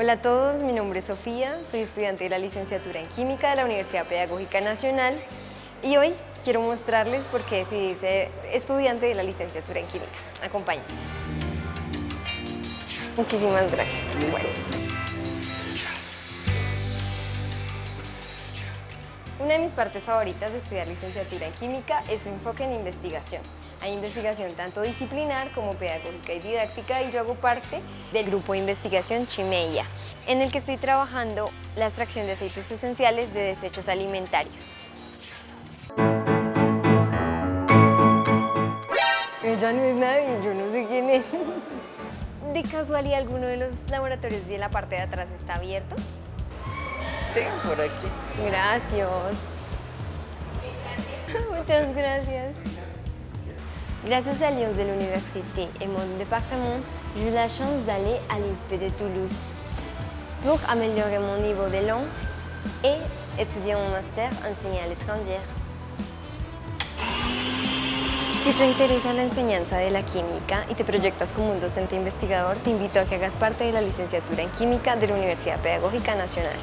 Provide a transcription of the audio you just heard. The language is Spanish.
Hola a todos, mi nombre es Sofía, soy estudiante de la licenciatura en Química de la Universidad Pedagógica Nacional y hoy quiero mostrarles por qué decidí ser estudiante de la licenciatura en Química. Acompáñenme. Muchísimas gracias. Una de mis partes favoritas de estudiar licenciatura en Química es su enfoque en investigación. Hay investigación tanto disciplinar como pedagógica y didáctica y yo hago parte del grupo de investigación Chimeia, en el que estoy trabajando la extracción de aceites esenciales de desechos alimentarios. Ella no es nadie, yo no sé quién es. ¿De casualidad alguno de los laboratorios de la parte de atrás está abierto? Sí, por aquí. Gracias. Muchas gracias. Grâce à Lyon de l'université et mon département, j'ai eu la chance d'aller à l'INSPE de Toulouse pour améliorer mon niveau de langue et étudier mon master en à l'étranger. Si te interesa la enseñanza de la química y te proyectas como un docente investigador, te invito a que hagas parte de la licenciatura en Química de la Universidad Pedagógica Nacional.